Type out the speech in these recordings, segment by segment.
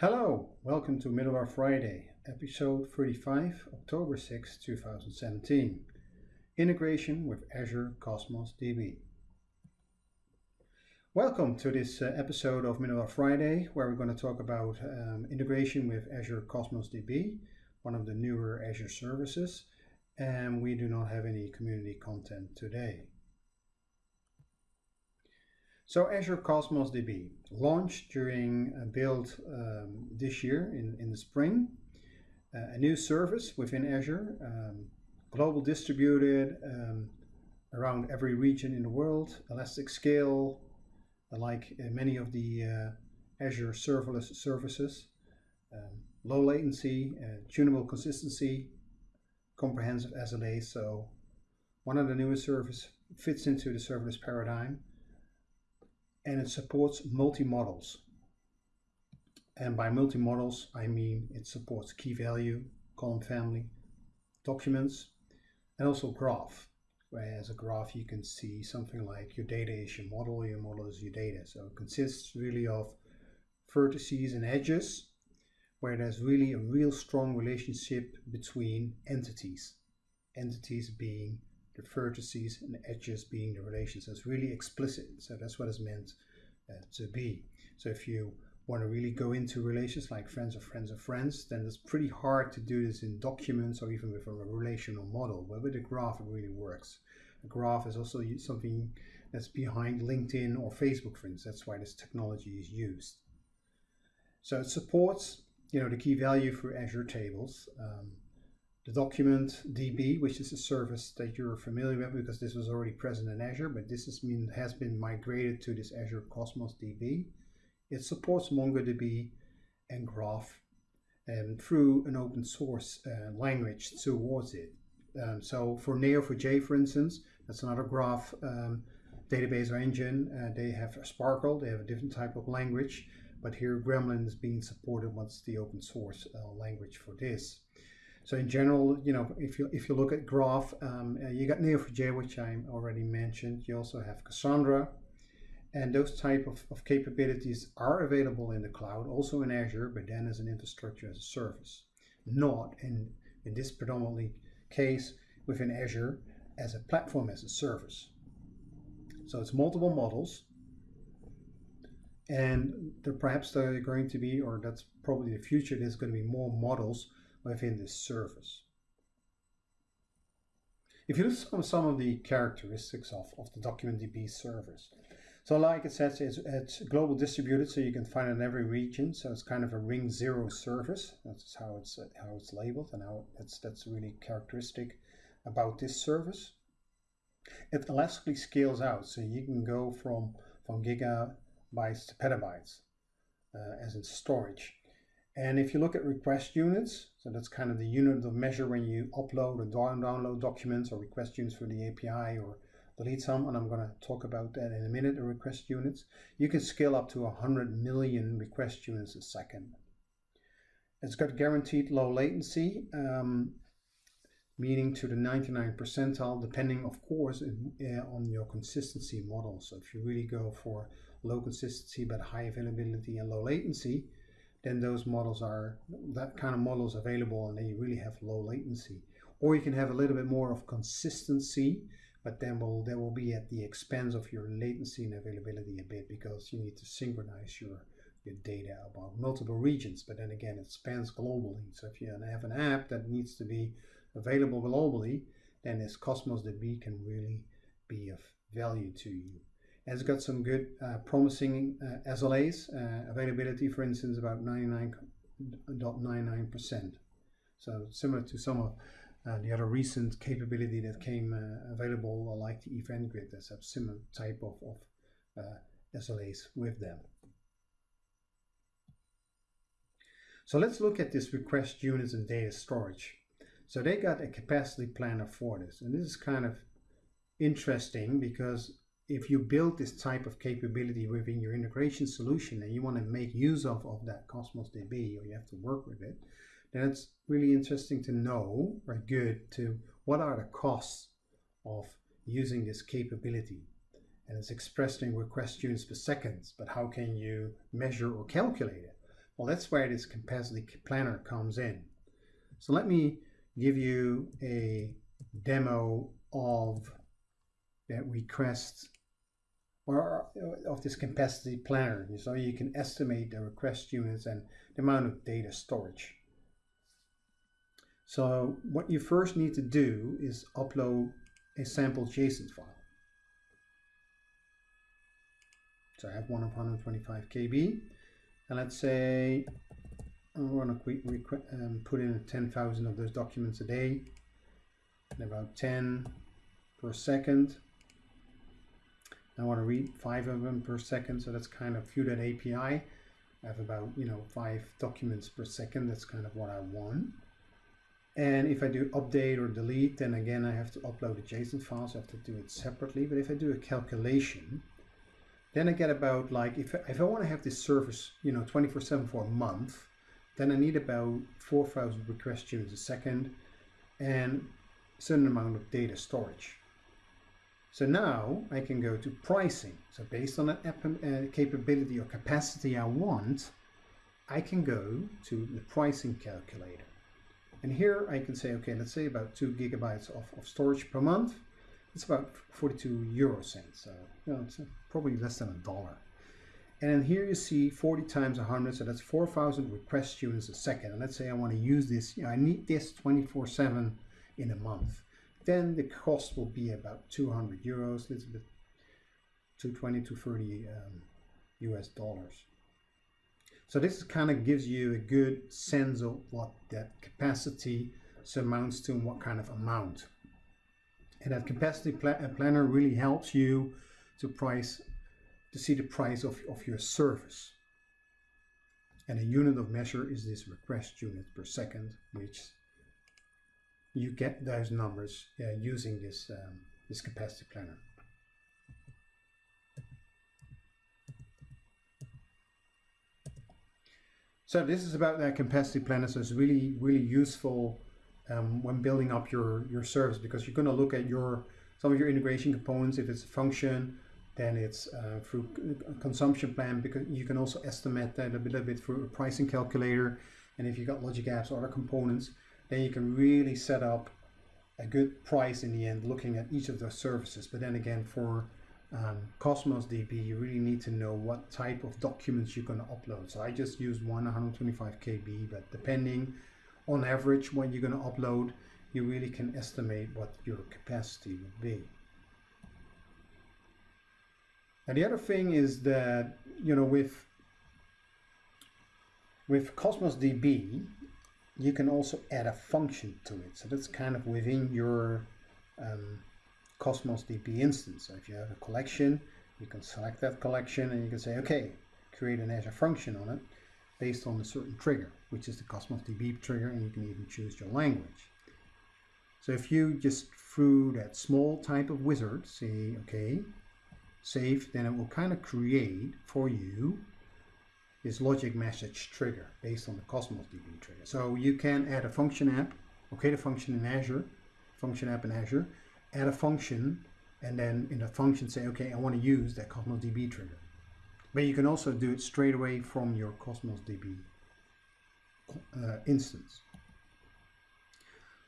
Hello, welcome to Middle Middleware Friday, episode 35, October 6, 2017. Integration with Azure Cosmos DB. Welcome to this uh, episode of Middleware Friday, where we're going to talk about um, integration with Azure Cosmos DB, one of the newer Azure services, and we do not have any community content today. So Azure Cosmos DB launched during a build um, this year in, in the spring. Uh, a new service within Azure, um, global distributed um, around every region in the world, elastic scale, uh, like uh, many of the uh, Azure serverless services, um, low latency, tunable consistency, comprehensive SLA. So one of the newest services fits into the serverless paradigm and it supports multi-models. And by multi-models, I mean it supports key value, column family, documents, and also graph. Whereas a graph, you can see something like your data is your model, your model is your data. So it consists really of vertices and edges, where there's really a real strong relationship between entities. Entities being the vertices and edges being the relations. It's really explicit. So that's what it's meant uh, to be. So if you want to really go into relations like friends of friends of friends, then it's pretty hard to do this in documents or even with a relational model. But with a graph, it really works. A graph is also something that's behind LinkedIn or Facebook, for instance. That's why this technology is used. So it supports, you know, the key value for Azure tables. Um, the document DB, which is a service that you're familiar with because this was already present in Azure, but this has been, has been migrated to this Azure Cosmos DB. It supports MongoDB and Graph um, through an open source uh, language towards it. Um, so for Neo4j, for instance, that's another graph um, database or engine. Uh, they have SPARQL, they have a different type of language, but here Gremlin is being supported. What's the open source uh, language for this? So in general, you know, if you if you look at Graph, um, uh, you got Neo4j, which I already mentioned. You also have Cassandra, and those type of, of capabilities are available in the cloud, also in Azure, but then as an infrastructure as a service, not in in this predominantly case within Azure as a platform as a service. So it's multiple models, and perhaps there are going to be, or that's probably the future. There's going to be more models within this service. If you look at some of the characteristics of, of the DocumentDB service, so like it says, it's, it's, global distributed, so you can find it in every region. So it's kind of a ring zero service. That's how it's how it's labeled, and how it's that's really characteristic about this service. It elastically scales out, so you can go from from gigabytes to petabytes uh, as in storage. And if you look at request units, so that's kind of the unit of measure when you upload or download documents or request units for the API or delete some, and I'm going to talk about that in a minute, the request units. You can scale up to 100 million request units a second. It's got guaranteed low latency, um, meaning to the 99 percentile, depending, of course, in, uh, on your consistency model. So if you really go for low consistency but high availability and low latency, then those models are, that kind of models available and then you really have low latency. Or you can have a little bit more of consistency, but then will, that will be at the expense of your latency and availability a bit because you need to synchronize your, your data about multiple regions. But then again, it spans globally. So if you have an app that needs to be available globally, then this Cosmos DB can really be of value to you It's got some good uh, promising uh, SLAs, uh, availability for instance about 99.99%. So similar to some of uh, the other recent capability that came uh, available like the Event Grid that a similar type of, of uh, SLAs with them. So let's look at this request units and data storage. So they got a capacity planner for this and this is kind of interesting because if you build this type of capability within your integration solution and you want to make use of, of that Cosmos DB or you have to work with it, then it's really interesting to know or good to what are the costs of using this capability. And it's expressed in request units per second, but how can you measure or calculate it? Well, that's where this capacity planner comes in. So let me give you a demo of that request or uh, of this capacity planner. So you can estimate the request units and the amount of data storage. So what you first need to do is upload a sample JSON file. So I have one of 125 KB. And let's say I'm going to um, put in 10,000 of those documents a day and about 10 per second. I want to read five of them per second, so that's kind of view that API. I have about, you know, five documents per second. That's kind of what I want. And if I do update or delete, then again, I have to upload a JSON file, so I have to do it separately. But if I do a calculation, then I get about like, if, if I want to have this service, you know, 24 seven for a month, then I need about 4,000 request units a second and certain amount of data storage. So now I can go to pricing. So based on the uh, capability or capacity I want, I can go to the pricing calculator. And here I can say, okay, let's say about two gigabytes of, of storage per month. It's about 42 euro cents. So you know, it's probably less than a dollar. And then here you see 40 times 100, so that's 4,000 request units a second. And let's say I want to use this, you know, I need this 24-7 in a month then the cost will be about 200 euros, a little bit 220 to 30 um, US dollars. So this kind of gives you a good sense of what that capacity amounts to and what kind of amount. And that capacity uh, planner really helps you to price to see the price of, of your service. And a unit of measure is this request unit per second, which you get those numbers uh, using this, um, this capacity planner. So this is about that capacity planner. So it's really, really useful um, when building up your, your service because you're going to look at your some of your integration components. If it's a function, then it's uh, through consumption plan because you can also estimate that a little bit through a pricing calculator. And if you've got logic apps or other components, then you can really set up a good price in the end looking at each of those services. But then again, for um, Cosmos DB, you really need to know what type of documents you're going to upload. So I just use one 125 KB, but depending on average what you're going to upload, you really can estimate what your capacity would be. And the other thing is that, you know, with with Cosmos DB, you can also add a function to it. So that's kind of within your um, Cosmos DB instance. So if you have a collection, you can select that collection and you can say, okay, create an Azure function on it based on a certain trigger, which is the Cosmos DB trigger, and you can even choose your language. So if you just through that small type of wizard say, okay, save, then it will kind of create for you this logic message trigger based on the Cosmos DB trigger. So you can add a function app, okay, the function in Azure, function app in Azure, add a function, and then in the function say, okay, I want to use that Cosmos DB trigger. But you can also do it straight away from your Cosmos DB uh, instance.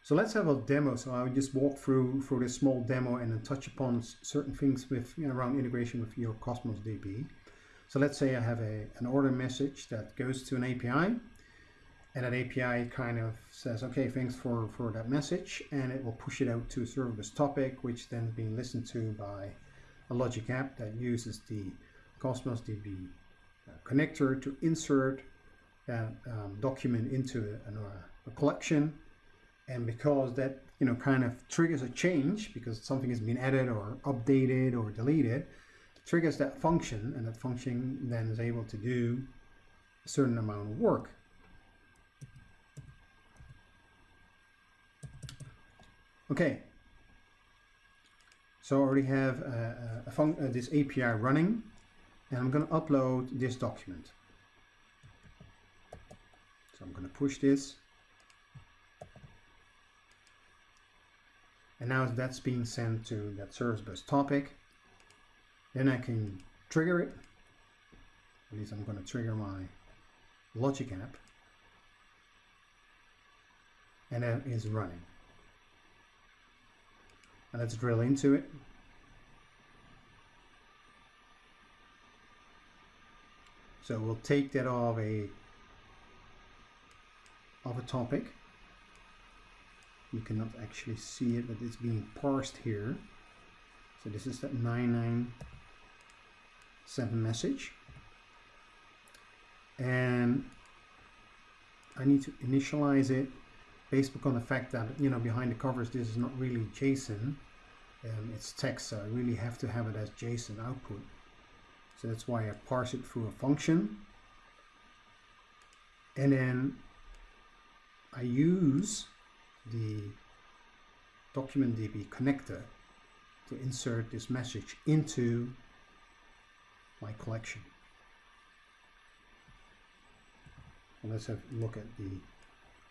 So let's have a demo. So I'll just walk through through this small demo and then touch upon certain things with you know, around integration with your Cosmos DB. So let's say I have a, an order message that goes to an API and that API kind of says, okay, thanks for, for that message. And it will push it out to a service topic, which then being listened to by a logic app that uses the Cosmos DB uh, connector to insert that um, document into a, a, collection. And because that, you know, kind of triggers a change because something has been added or updated or deleted, triggers that function and that function then is able to do a certain amount of work. Okay, So I already have uh, a, a uh, this API running and I'm going to upload this document. So I'm going to push this. And now that's being sent to that service bus topic. Then I can trigger it. At least I'm going to trigger my Logic app. And that is running. And let's drill into it. So we'll take that of a of a topic. You cannot actually see it, but it's being parsed here. So this is that 997 message. And I need to initialize it based on the fact that, you know, behind the covers, this is not really JSON. Um, it's text, so I really have to have it as JSON output. So that's why I parse it through a function. And then I use the DocumentDB connector to insert this message into my collection. And let's have a look at the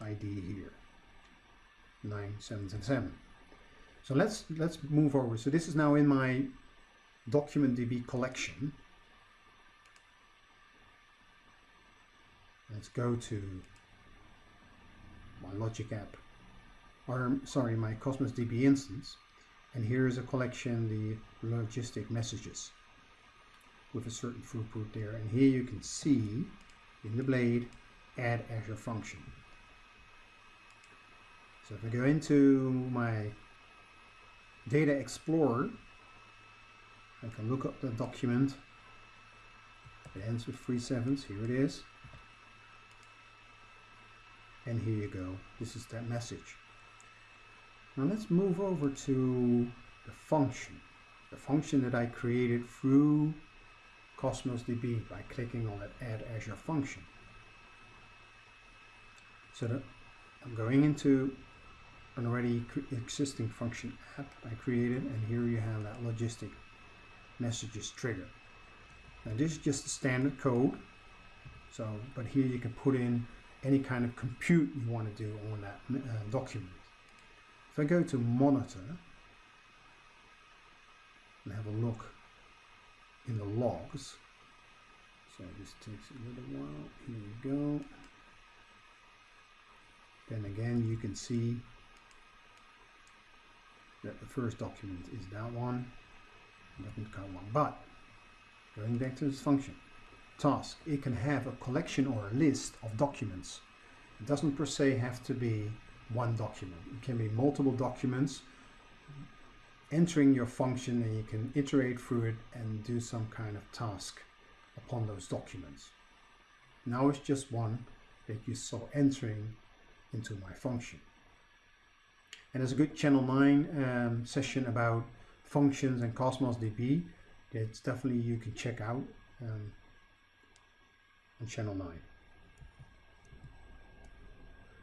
ID here, 9777. So let's let's move over. So this is now in my document DB collection. Let's go to my Logic app, or sorry, my Cosmos DB instance. And here is a collection, the logistic messages with a certain throughput there. And here you can see in the blade, add Azure function. So if I go into my Data Explorer, I can look up the document. It ends with three sevens. Here it is. And here you go. This is that message. Now let's move over to the function. The function that I created through Cosmos DB by clicking on that Add Azure function. So I'm going into an already existing function app I created and here you have that logistic messages trigger. Now this is just the standard code. So, but here you can put in any kind of compute you want to do on that uh, document. If I go to monitor and have a look in the logs, so this takes a little while, here you go. Then again you can see that the first document is that one, doesn't count one, but going back to this function, task, it can have a collection or a list of documents. It doesn't per se have to be one document. It can be multiple documents entering your function and you can iterate through it and do some kind of task upon those documents. Now it's just one that you saw entering into my function. And there's a good Channel 9 um, session about functions and Cosmos DB. It's definitely you can check out. Um, on channel 9.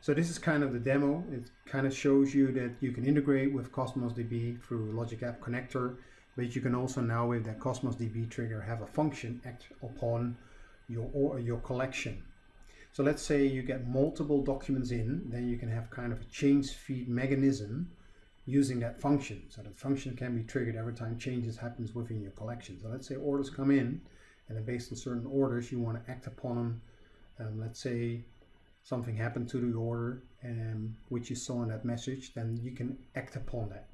So this is kind of the demo. It kind of shows you that you can integrate with Cosmos DB through Logic App Connector, but you can also now with that Cosmos DB trigger have a function act upon your, or your collection. So let's say you get multiple documents in, then you can have kind of a change feed mechanism using that function. So that function can be triggered every time changes happens within your collection. So let's say orders come in, and then based on certain orders you want to act upon them um, let's say something happened to the order and which you saw in that message then you can act upon that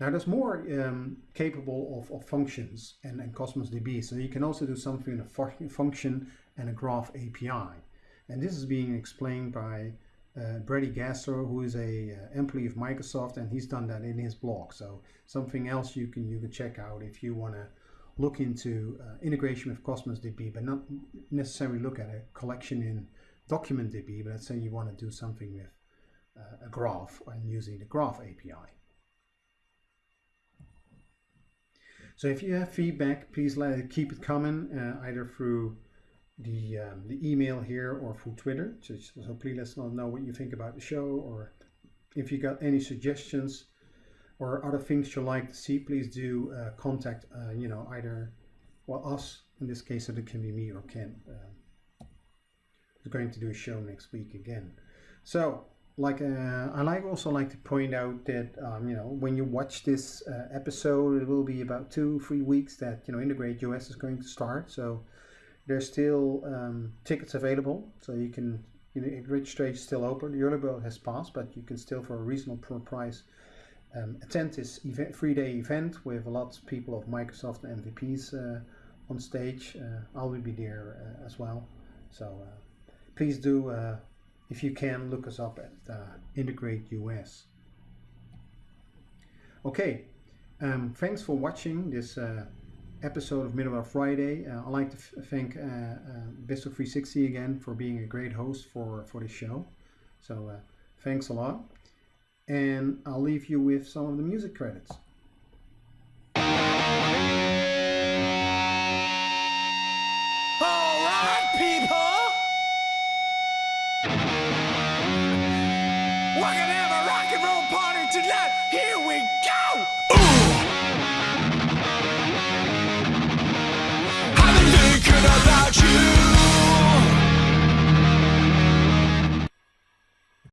Now there's more um, capable of, of functions and, and Cosmos DB. So you can also do something in a function and a graph API. And this is being explained by uh, Brady Gaster, who is a uh, employee of Microsoft, and he's done that in his blog. So something else you can you can check out if you want to look into uh, integration with Cosmos DB, but not necessarily look at a collection in Document DB. But let's say you want to do something with uh, a graph and using the Graph API. So if you have feedback, please let keep it coming uh, either through the, um, the email here or through Twitter. So, so please let us know what you think about the show or if you got any suggestions or other things you like to see, please do uh, contact, uh, you know, either, well, us, in this case, so it can be me or Ken. Uh, we're going to do a show next week again. So, like, uh, I also like to point out that, um, you know, when you watch this uh, episode, it will be about two, three weeks that, you know, Integrate US is going to start. So, there's still um, tickets available, so you can, you know, registration is still open. The early bird has passed, but you can still, for a reasonable price, um, attend this event, three-day event with a lot of people of Microsoft and MVPs uh, on stage. Uh, I will be there uh, as well. So uh, please do, uh, if you can, look us up at uh, Integrate US. Okay, um, thanks for watching this uh, episode of Middleware Friday. Uh, I'd like to thank uh, BizTalk360 again for being a great host for, for this show. So thanks a lot and I'll leave you with some of the music credits.